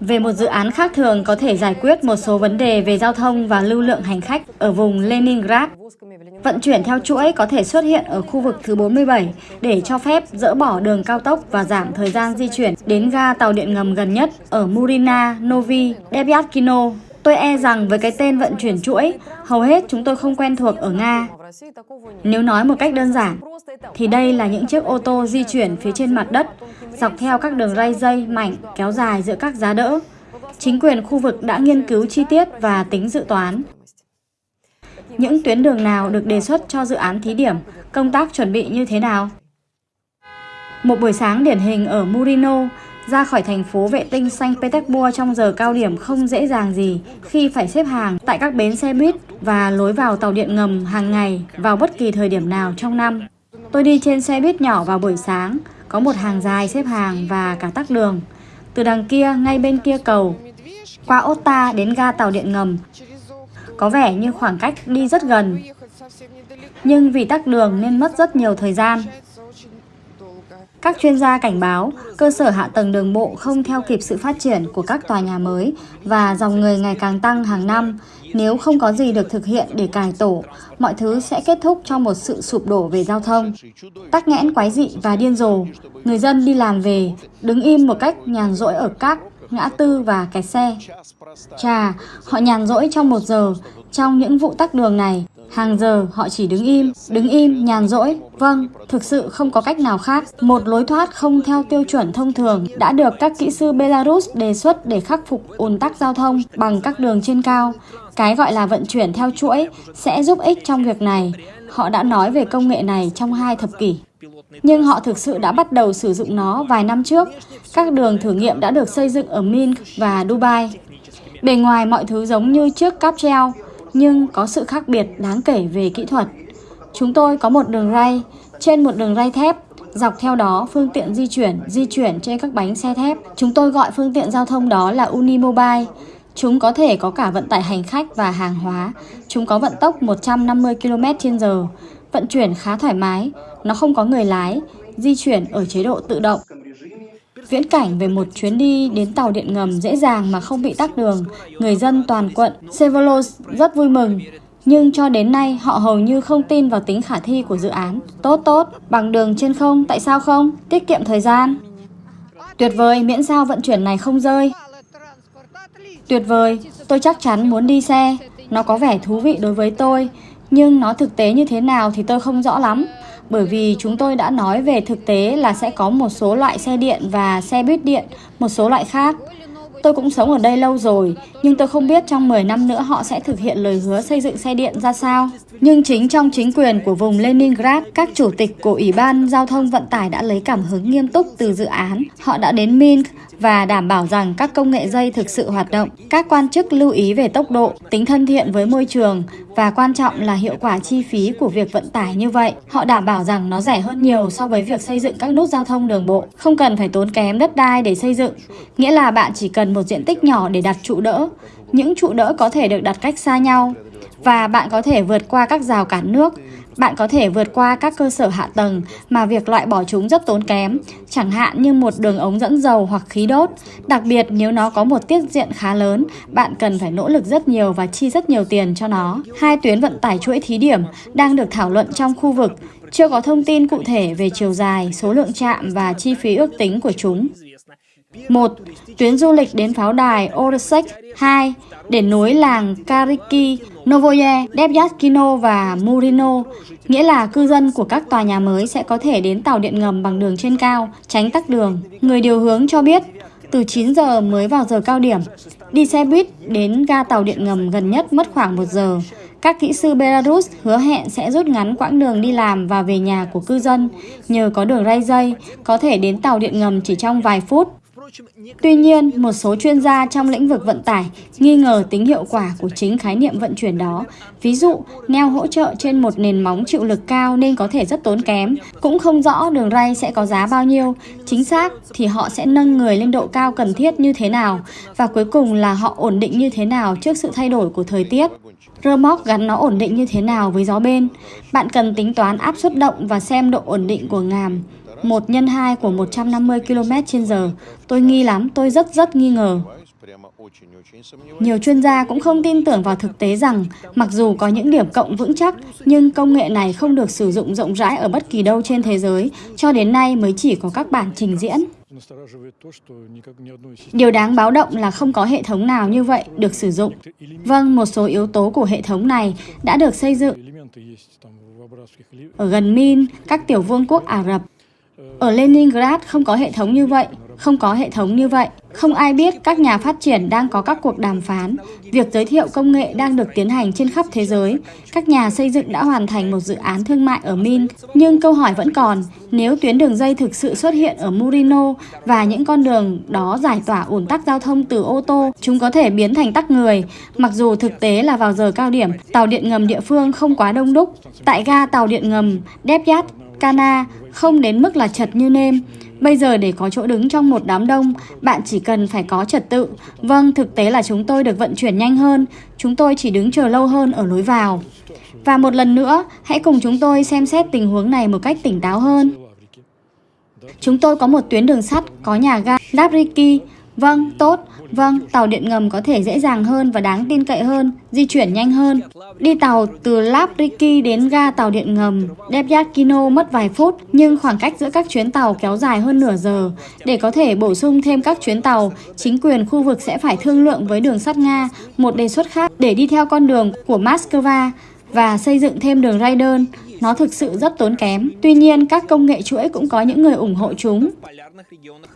Về một dự án khác thường có thể giải quyết một số vấn đề về giao thông và lưu lượng hành khách ở vùng Leningrad. Vận chuyển theo chuỗi có thể xuất hiện ở khu vực thứ 47 để cho phép dỡ bỏ đường cao tốc và giảm thời gian di chuyển đến ga tàu điện ngầm gần nhất ở Murina, Novi, Debyakino. Tôi e rằng với cái tên vận chuyển chuỗi, hầu hết chúng tôi không quen thuộc ở Nga. Nếu nói một cách đơn giản, thì đây là những chiếc ô tô di chuyển phía trên mặt đất, dọc theo các đường ray dây mảnh kéo dài giữa các giá đỡ. Chính quyền khu vực đã nghiên cứu chi tiết và tính dự toán. Những tuyến đường nào được đề xuất cho dự án thí điểm, công tác chuẩn bị như thế nào? Một buổi sáng điển hình ở Murino, ra khỏi thành phố vệ tinh Saint Petersburg trong giờ cao điểm không dễ dàng gì khi phải xếp hàng tại các bến xe buýt và lối vào tàu điện ngầm hàng ngày vào bất kỳ thời điểm nào trong năm. Tôi đi trên xe buýt nhỏ vào buổi sáng, có một hàng dài xếp hàng và cả tắc đường. Từ đằng kia, ngay bên kia cầu, qua Otta đến ga tàu điện ngầm, có vẻ như khoảng cách đi rất gần. Nhưng vì tắc đường nên mất rất nhiều thời gian. Các chuyên gia cảnh báo cơ sở hạ tầng đường bộ không theo kịp sự phát triển của các tòa nhà mới và dòng người ngày càng tăng hàng năm. Nếu không có gì được thực hiện để cải tổ, mọi thứ sẽ kết thúc trong một sự sụp đổ về giao thông. Tắc nghẽn quái dị và điên rồ, người dân đi làm về, đứng im một cách nhàn rỗi ở các ngã tư và kẹt xe. Chà, họ nhàn rỗi trong một giờ, trong những vụ tắc đường này, Hàng giờ họ chỉ đứng im, đứng im, nhàn rỗi. Vâng, thực sự không có cách nào khác. Một lối thoát không theo tiêu chuẩn thông thường đã được các kỹ sư Belarus đề xuất để khắc phục ùn tắc giao thông bằng các đường trên cao. Cái gọi là vận chuyển theo chuỗi sẽ giúp ích trong việc này. Họ đã nói về công nghệ này trong hai thập kỷ. Nhưng họ thực sự đã bắt đầu sử dụng nó vài năm trước. Các đường thử nghiệm đã được xây dựng ở Minsk và Dubai. Bề ngoài mọi thứ giống như chiếc cáp treo, nhưng có sự khác biệt đáng kể về kỹ thuật. Chúng tôi có một đường ray, trên một đường ray thép, dọc theo đó phương tiện di chuyển, di chuyển trên các bánh xe thép. Chúng tôi gọi phương tiện giao thông đó là Unimobile. Chúng có thể có cả vận tải hành khách và hàng hóa. Chúng có vận tốc 150 km/h, vận chuyển khá thoải mái, nó không có người lái, di chuyển ở chế độ tự động. Viễn cảnh về một chuyến đi đến tàu điện ngầm dễ dàng mà không bị tắc đường, người dân toàn quận Sevolos rất vui mừng. Nhưng cho đến nay họ hầu như không tin vào tính khả thi của dự án. Tốt tốt, bằng đường trên không, tại sao không? Tiết kiệm thời gian. Tuyệt vời, miễn sao vận chuyển này không rơi. Tuyệt vời, tôi chắc chắn muốn đi xe. Nó có vẻ thú vị đối với tôi, nhưng nó thực tế như thế nào thì tôi không rõ lắm bởi vì chúng tôi đã nói về thực tế là sẽ có một số loại xe điện và xe buýt điện, một số loại khác. Tôi cũng sống ở đây lâu rồi, nhưng tôi không biết trong 10 năm nữa họ sẽ thực hiện lời hứa xây dựng xe điện ra sao. Nhưng chính trong chính quyền của vùng Leningrad, các chủ tịch của Ủy ban Giao thông Vận tải đã lấy cảm hứng nghiêm túc từ dự án. Họ đã đến Minsk và đảm bảo rằng các công nghệ dây thực sự hoạt động. Các quan chức lưu ý về tốc độ, tính thân thiện với môi trường và quan trọng là hiệu quả chi phí của việc vận tải như vậy. Họ đảm bảo rằng nó rẻ hơn nhiều so với việc xây dựng các nút giao thông đường bộ. Không cần phải tốn kém đất đai để xây dựng, nghĩa là bạn chỉ cần một diện tích nhỏ để đặt trụ đỡ. Những trụ đỡ có thể được đặt cách xa nhau và bạn có thể vượt qua các rào cản nước. Bạn có thể vượt qua các cơ sở hạ tầng mà việc loại bỏ chúng rất tốn kém, chẳng hạn như một đường ống dẫn dầu hoặc khí đốt. Đặc biệt nếu nó có một tiết diện khá lớn, bạn cần phải nỗ lực rất nhiều và chi rất nhiều tiền cho nó. Hai tuyến vận tải chuỗi thí điểm đang được thảo luận trong khu vực, chưa có thông tin cụ thể về chiều dài, số lượng trạm và chi phí ước tính của chúng. 1. Tuyến du lịch đến pháo đài Orosek 2. Để nối làng Kariki, Novoye, Debyatkino và Murino, nghĩa là cư dân của các tòa nhà mới sẽ có thể đến tàu điện ngầm bằng đường trên cao, tránh tắc đường. Người điều hướng cho biết, từ 9 giờ mới vào giờ cao điểm, đi xe buýt đến ga tàu điện ngầm gần nhất mất khoảng 1 giờ. Các kỹ sư Belarus hứa hẹn sẽ rút ngắn quãng đường đi làm và về nhà của cư dân. Nhờ có đường ray dây, có thể đến tàu điện ngầm chỉ trong vài phút. Tuy nhiên, một số chuyên gia trong lĩnh vực vận tải nghi ngờ tính hiệu quả của chính khái niệm vận chuyển đó. Ví dụ, neo hỗ trợ trên một nền móng chịu lực cao nên có thể rất tốn kém. Cũng không rõ đường ray sẽ có giá bao nhiêu. Chính xác thì họ sẽ nâng người lên độ cao cần thiết như thế nào. Và cuối cùng là họ ổn định như thế nào trước sự thay đổi của thời tiết. Rơ móc gắn nó ổn định như thế nào với gió bên. Bạn cần tính toán áp suất động và xem độ ổn định của ngàm. 1 nhân 2 của 150 km h Tôi nghi lắm, tôi rất rất nghi ngờ. Nhiều chuyên gia cũng không tin tưởng vào thực tế rằng, mặc dù có những điểm cộng vững chắc, nhưng công nghệ này không được sử dụng rộng rãi ở bất kỳ đâu trên thế giới, cho đến nay mới chỉ có các bản trình diễn. Điều đáng báo động là không có hệ thống nào như vậy được sử dụng. Vâng, một số yếu tố của hệ thống này đã được xây dựng ở gần Min, các tiểu vương quốc Ả Rập. Ở Leningrad không có hệ thống như vậy, không có hệ thống như vậy. Không ai biết các nhà phát triển đang có các cuộc đàm phán. Việc giới thiệu công nghệ đang được tiến hành trên khắp thế giới. Các nhà xây dựng đã hoàn thành một dự án thương mại ở Min. Nhưng câu hỏi vẫn còn, nếu tuyến đường dây thực sự xuất hiện ở Murino và những con đường đó giải tỏa ủn tắc giao thông từ ô tô, chúng có thể biến thành tắc người. Mặc dù thực tế là vào giờ cao điểm, tàu điện ngầm địa phương không quá đông đúc. Tại ga tàu điện ngầm Debyat, Cana không đến mức là chật như nêm. Bây giờ để có chỗ đứng trong một đám đông, bạn chỉ cần phải có trật tự. Vâng, thực tế là chúng tôi được vận chuyển nhanh hơn, chúng tôi chỉ đứng chờ lâu hơn ở lối vào. Và một lần nữa, hãy cùng chúng tôi xem xét tình huống này một cách tỉnh táo hơn. Chúng tôi có một tuyến đường sắt có nhà ga Labriki. Vâng, tốt. Vâng, tàu điện ngầm có thể dễ dàng hơn và đáng tin cậy hơn, di chuyển nhanh hơn. Đi tàu từ Labriki đến ga tàu điện ngầm Debyakino mất vài phút, nhưng khoảng cách giữa các chuyến tàu kéo dài hơn nửa giờ. Để có thể bổ sung thêm các chuyến tàu, chính quyền khu vực sẽ phải thương lượng với đường sắt Nga một đề xuất khác để đi theo con đường của Moscow và xây dựng thêm đường ray đơn. Nó thực sự rất tốn kém. Tuy nhiên, các công nghệ chuỗi cũng có những người ủng hộ chúng.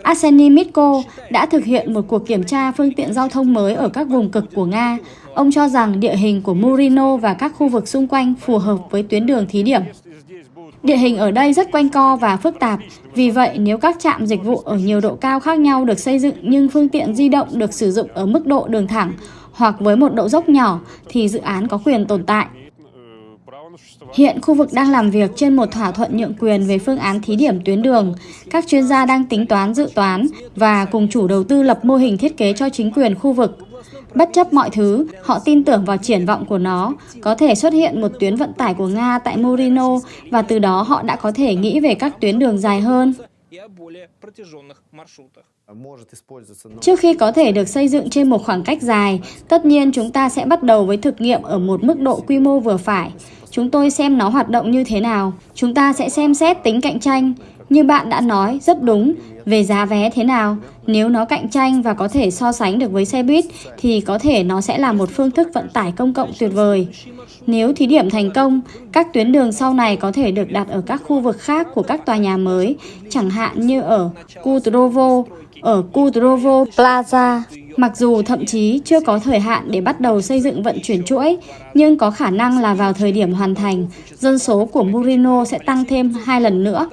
Arseny Mitko đã thực hiện một cuộc kiểm tra phương tiện giao thông mới ở các vùng cực của Nga. Ông cho rằng địa hình của Murino và các khu vực xung quanh phù hợp với tuyến đường thí điểm. Địa hình ở đây rất quanh co và phức tạp, vì vậy nếu các trạm dịch vụ ở nhiều độ cao khác nhau được xây dựng nhưng phương tiện di động được sử dụng ở mức độ đường thẳng hoặc với một độ dốc nhỏ thì dự án có quyền tồn tại. Hiện khu vực đang làm việc trên một thỏa thuận nhượng quyền về phương án thí điểm tuyến đường. Các chuyên gia đang tính toán dự toán và cùng chủ đầu tư lập mô hình thiết kế cho chính quyền khu vực. Bất chấp mọi thứ, họ tin tưởng vào triển vọng của nó. Có thể xuất hiện một tuyến vận tải của Nga tại Murino và từ đó họ đã có thể nghĩ về các tuyến đường dài hơn. Trước khi có thể được xây dựng trên một khoảng cách dài, tất nhiên chúng ta sẽ bắt đầu với thực nghiệm ở một mức độ quy mô vừa phải. Chúng tôi xem nó hoạt động như thế nào. Chúng ta sẽ xem xét tính cạnh tranh. Như bạn đã nói, rất đúng. Về giá vé thế nào? Nếu nó cạnh tranh và có thể so sánh được với xe buýt, thì có thể nó sẽ là một phương thức vận tải công cộng tuyệt vời. Nếu thí điểm thành công, các tuyến đường sau này có thể được đặt ở các khu vực khác của các tòa nhà mới, chẳng hạn như ở Kudrovo, ở Kudrovo Plaza. Mặc dù thậm chí chưa có thời hạn để bắt đầu xây dựng vận chuyển chuỗi, nhưng có khả năng là vào thời điểm hoàn thành, dân số của Murino sẽ tăng thêm hai lần nữa.